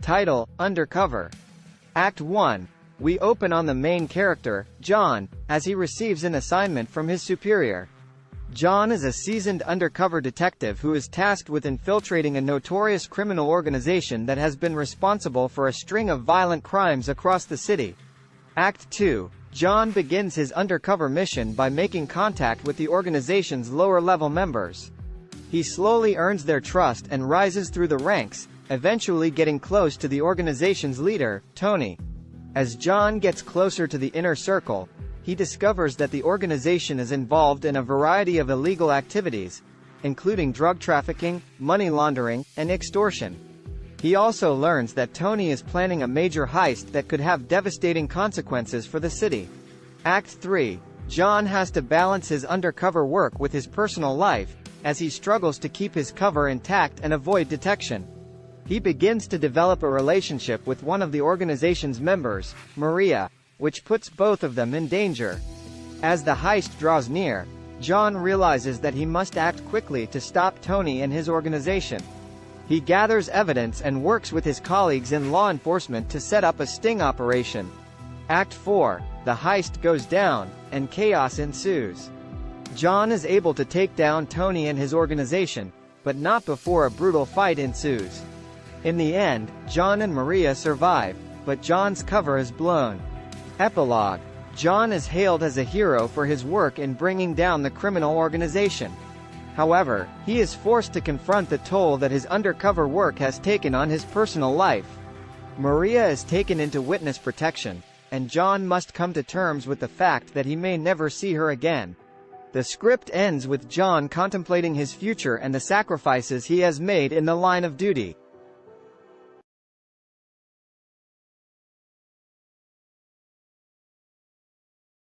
Title, Undercover. Act 1. We open on the main character, John, as he receives an assignment from his superior. John is a seasoned undercover detective who is tasked with infiltrating a notorious criminal organization that has been responsible for a string of violent crimes across the city. Act 2. John begins his undercover mission by making contact with the organization's lower-level members. He slowly earns their trust and rises through the ranks, eventually getting close to the organization's leader, Tony. As John gets closer to the inner circle, he discovers that the organization is involved in a variety of illegal activities, including drug trafficking, money laundering, and extortion. He also learns that Tony is planning a major heist that could have devastating consequences for the city. Act 3. John has to balance his undercover work with his personal life, as he struggles to keep his cover intact and avoid detection. He begins to develop a relationship with one of the organization's members, Maria, which puts both of them in danger. As the heist draws near, John realizes that he must act quickly to stop Tony and his organization. He gathers evidence and works with his colleagues in law enforcement to set up a sting operation. Act 4. The heist goes down, and chaos ensues. John is able to take down Tony and his organization, but not before a brutal fight ensues. In the end, John and Maria survive, but John's cover is blown. Epilogue. John is hailed as a hero for his work in bringing down the criminal organization. However, he is forced to confront the toll that his undercover work has taken on his personal life. Maria is taken into witness protection, and John must come to terms with the fact that he may never see her again. The script ends with John contemplating his future and the sacrifices he has made in the line of duty.